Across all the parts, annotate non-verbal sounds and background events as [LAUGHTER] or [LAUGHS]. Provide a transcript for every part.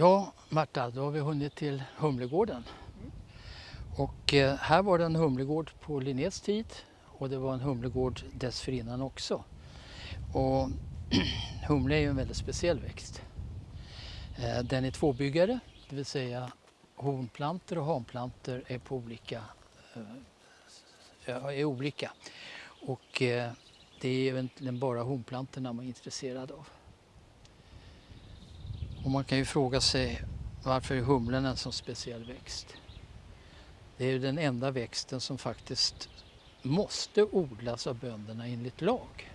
Ja, Marta, då har vi hunnit till Humlegården. Och eh, här var det en humlegård på Linnés tid och det var en humlegård dessförinnan också. Och [CLEARS THROAT] humle är ju en väldigt speciell växt. Eh, den är tvåbyggare, det vill säga hornplanter och hanplantor är på olika, eh, är olika. Och eh, det är egentligen bara honplantorna man är intresserad av. Och man kan ju fråga sig varför är humlen en så speciell växt? Det är ju den enda växten som faktiskt måste odlas av bönderna enligt lag.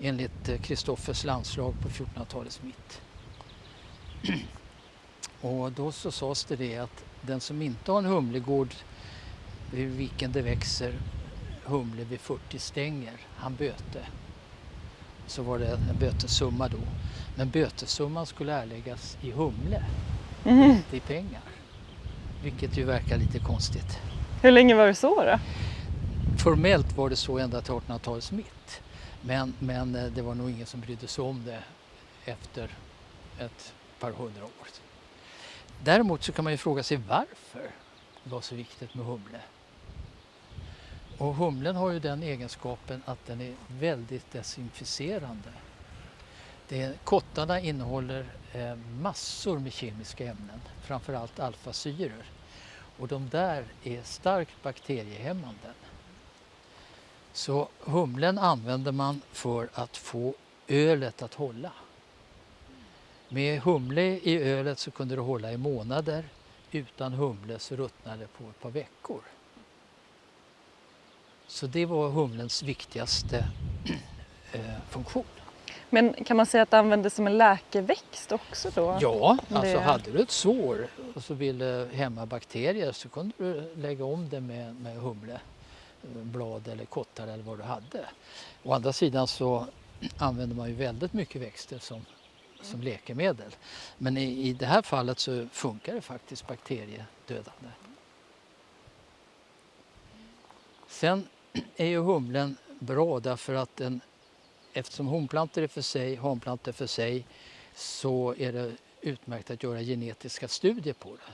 Enligt eh, Kristoffers landslag på 1400-talets mitt. [CLEARS THROAT] Och då så sades det det att den som inte har en humlegård vid vilken det växer humle vid 40 stänger, han böte. Så var det en bötessumma då. Men bötessumman skulle erläggas i humle, Mm. inte i pengar. Vilket ju verkar lite konstigt. Hur länge var det så då? Formellt var det så ända till 1800-talets mitt. Men, men eh, det var nog ingen som brydde sig om det efter ett par hundra år. Däremot så kan man ju fråga sig varför det var så viktigt med humle. Och humlen har ju den egenskapen att den är väldigt desinficerande. Det, kottarna innehåller eh, massor med kemiska ämnen, framförallt alfasyror. Och de där är starkt bakteriehämmande. Så humlen använder man för att få ölet att hålla. Med humle i ölet så kunde det hålla i månader. Utan humle så ruttnade det på ett par veckor. Så det var humlens viktigaste eh, funktion. Men kan man säga att det användes som en läkeväxt också då? Ja, alltså Det- hade du ett sår och så ville hämma bakterier så kunde du lägga om det med, med humle, blad eller kottar eller vad du hade. Å andra sidan så använder man ju väldigt mycket växter som, som läkemedel. Men i, i det här fallet så funkar det faktiskt bakteriedödande. Sen är ju humlen bra därför att den, eftersom honplantor är för sig, hanplantor för sig, så är det utmärkt att göra genetiska studier på det.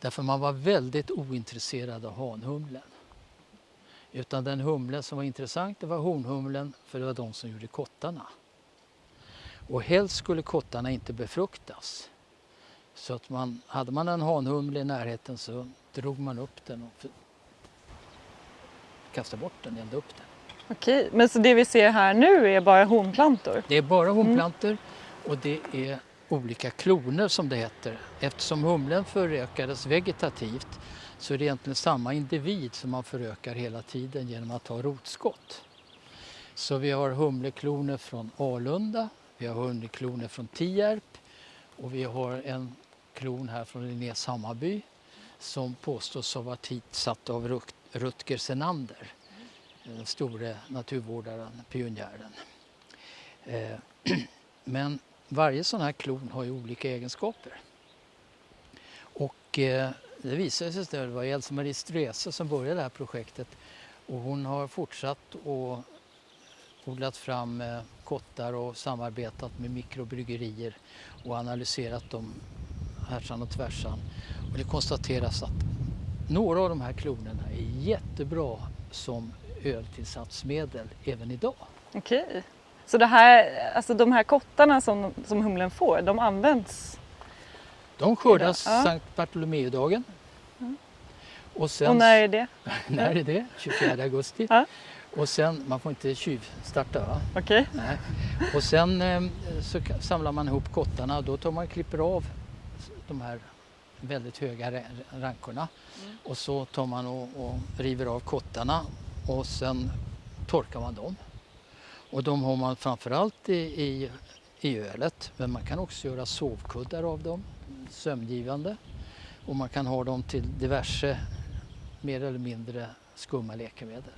Därför man var väldigt ointresserad av hanhumlen. Utan den humle som var intressant det var honhumlen för det var de som gjorde kottarna. Och helst skulle kottarna inte befruktas. Så att man, hade man en hanhumle i närheten så drog man upp den och kastade bort den, eldade upp den. Okej, men så det vi ser här nu är bara honplantor? Det är bara honplantor och det är olika kloner som det heter. Eftersom humlen förökades vegetativt så är det egentligen samma individ som man förökar hela tiden genom att ha rotskott. Så vi har humlekloner från Alunda, vi har humlekloner från Tierp och vi har en klon här från Linnés Hammarby som påstås ha varit hitsatt av Rutger Senander, den store naturvårdaren, pionjären. Eh, [CLEARS THROAT] men varje sån här klon har ju olika egenskaper. Och eh, det visade sig att det var Else-Marie Ströse som började det här projektet och hon har fortsatt och odlat fram eh, kottar och samarbetat med mikrobryggerier och analyserat dem härsan och tvärsan. Och det konstateras att några av de här klonerna är jättebra som öltillsatsmedel även idag. Okej. Så det här, alltså de här kottarna som, som humlen får, de används? De skördas Ja. Sankt Bartolomeudagen. Och sen, Och när är det? [LAUGHS] när är det? 24 augusti. Ja. Och sen, man får inte tjuvstarta va? Okej. Nej. Och sen eh, så samlar man ihop kottarna och då tar man klipper av de här väldigt höga ra- rankorna. Och så tar man och, och river av kottarna och sen torkar man dem. Och de har man framförallt i, i, i ölet men man kan också göra sovkuddar av dem, sömngivande. Och man kan ha dem till diverse mer eller mindre skumma läkemedel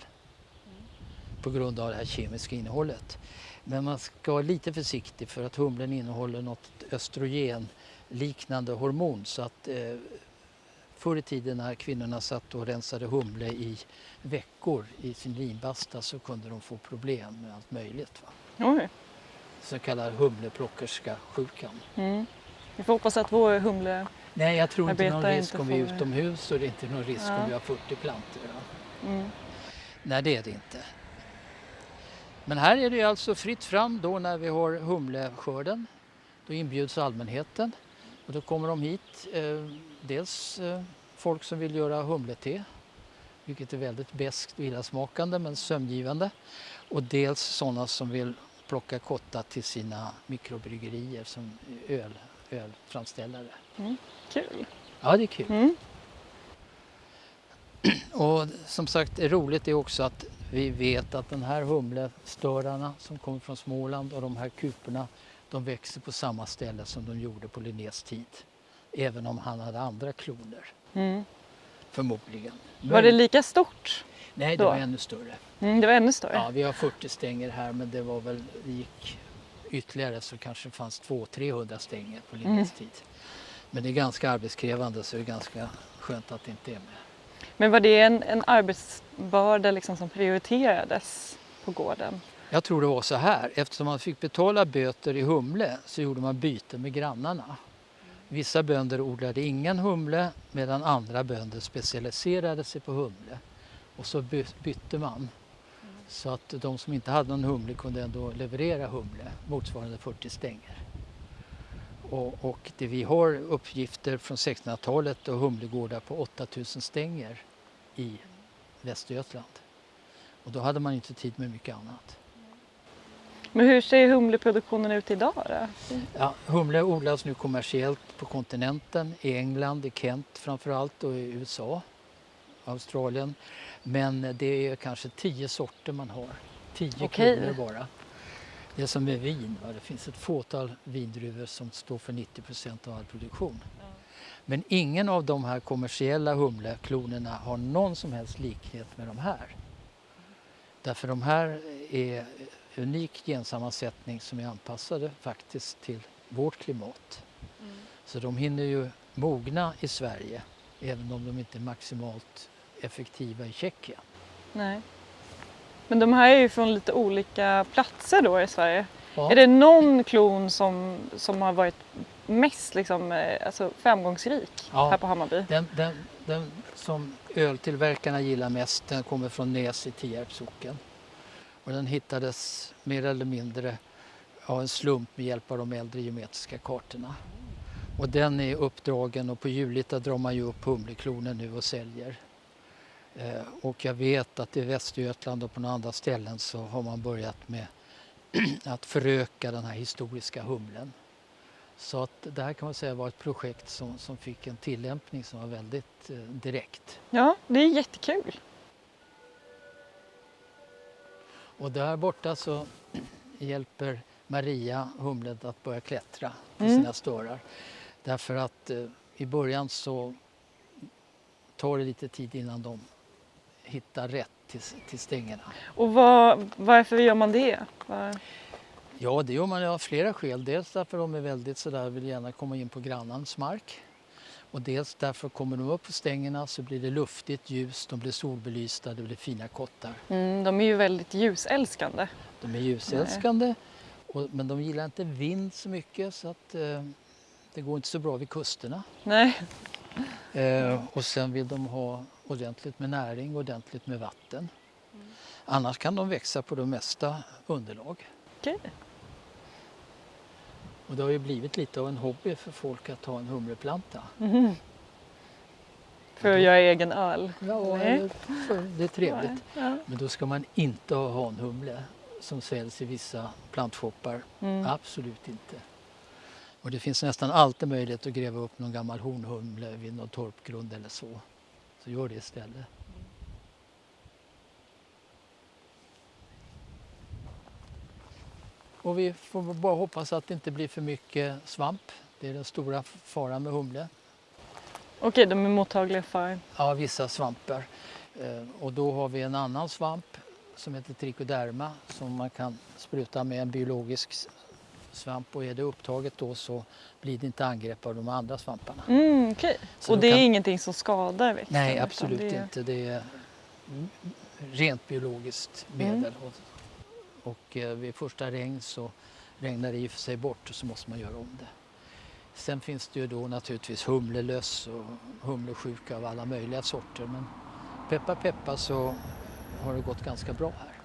på grund av det här kemiska innehållet. Men man ska vara lite försiktig för att humlen innehåller något östrogenliknande hormon så att eh, förr i tiden när kvinnorna satt och rensade humle i veckor i sin linbasta så kunde de få problem med allt möjligt. Va? Oj. Så kallad humleplockerska sjukan. Mm. Vi får hoppas att vår humle... Nej, jag tror inte någon Arbetar risk inte om vi är utomhus och det är inte någon risk Ja. om vi har 40 plantor. Ja. Mm. Nej, det är det inte. Men här är det alltså fritt fram då när vi har humleskörden. Då inbjuds allmänheten och då kommer de hit. Eh, dels eh, folk som vill göra humlete, vilket är väldigt beskt och illasmakande men sömngivande. Och dels sådana som vill plocka kotta till sina mikrobryggerier som öl, ölframställare. Kul. Ja, det är kul. Mm. [CLEARS THROAT] Och som sagt, roligt är också att vi vet att den här humlestörarna som kommer från Småland och de här kuporna, de växer på samma ställe som de gjorde på Linnés tid. Även om han hade andra kloner, Mm. förmodligen. Var det lika stort? Nej, det då? var ännu större. Mm, det var ännu större. Ja, vi har 40 stänger här men det var väl, det gick ytterligare så kanske fanns 200-300 stänger på Linnés Mm. tid. Men det är ganska arbetskrävande så det är ganska skönt att det inte är med. Men var det en, en arbetsbörda liksom som prioriterades på gården? Jag tror det var så här, eftersom man fick betala böter i humle så gjorde man byte med grannarna. Vissa bönder odlade ingen humle medan andra bönder specialiserade sig på humle. Och så by- bytte man. Så att de som inte hade någon humle kunde ändå leverera humle motsvarande 40 stänger. Och, och det, vi har uppgifter från 1600-talet och humlegårdar på 8000 stänger i Västergötland. Och då hade man inte tid med mycket annat. Men hur ser humleproduktionen ut idag då? Ja, humle odlas nu kommersiellt på kontinenten, i England, i Kent framförallt och i USA, Australien. Men det är kanske tio sorter man har, tio Okej. klonor bara. Det är som med vin, va? det finns ett fåtal vindruvor som står för 90 procent av all produktion. Men ingen av de här kommersiella humleklonerna har någon som helst likhet med de här. Därför de här är unik gensammansättning som är anpassade faktiskt till vårt klimat. Så de hinner ju mogna i Sverige även om de inte är maximalt effektiva i Tjeckien. Nej. Men de här är ju från lite olika platser då i Sverige. Ja. Är det någon klon som, som har varit mest liksom, eh, alltså framgångsrik Ja. här på Hammarby? Den, den, den som öltillverkarna gillar mest den kommer från Näs i Tierps socken. Och den hittades mer eller mindre av en slump med hjälp av de äldre geometriska kartorna. Och den är uppdragen och på Julita drar man ju upp humleklonen nu och säljer. Eh, och jag vet att i Västergötland och på några andra ställen så har man börjat med [CLEARS THROAT] att föröka den här historiska humlen. Så att det här kan man säga var ett projekt som, som fick en tillämpning som var väldigt eh, direkt. Ja, det är jättekul. Och där borta så hjälper Maria humlet att börja klättra på Mm. sina störar. Därför att eh, i början så tar det lite tid innan de hittar rätt till, till stängerna. Och vad, varför gör man det? Var... Ja, det gör man av flera skäl. Dels därför de är väldigt sådär, vill gärna komma in på grannens mark. Och dels därför kommer de upp på stängerna så blir det luftigt, ljust, de blir solbelysta, det blir fina kottar. Mm, de är ju väldigt ljusälskande. De är ljusälskande och, men de gillar inte vind så mycket så att eh, det går inte så bra vid kusterna. Nej. Eh, och sen vill de ha ordentligt med näring, ordentligt med vatten. Annars kan de växa på det mesta underlag. Okej. Och det har ju blivit lite av en hobby för folk att ha en humleplanta. Mhm. För att göra egen öl. Ja, Nej. det är trevligt. Ja. Men då ska man inte ha hanhumle som säljs i vissa plantshoppar. Mm. Absolut inte. Och det finns nästan alltid möjlighet att gräva upp någon gammal hornhumle vid någon torpgrund eller så. Så gör det istället. Och vi får bara hoppas att det inte blir för mycket svamp. Det är den stora faran med humle. Okej, de är mottagliga för... Ja, vissa svampar. Eh, Och då har vi en annan svamp som heter trichoderma som man kan spruta med en biologisk svamp och är det upptaget då så blir det inte angrepp av de andra svamparna. Mm. Så Och det är kan- ingenting som skadar växten? Nej, absolut det är- inte. Det är mm, rent biologiskt medel. Och, och eh, vid första regn så regnar det i och för sig bort och så måste man göra om det. Sen finns det ju då naturligtvis humlelöss och humlesjuka av alla möjliga sorter men peppa peppa så har det gått ganska bra här.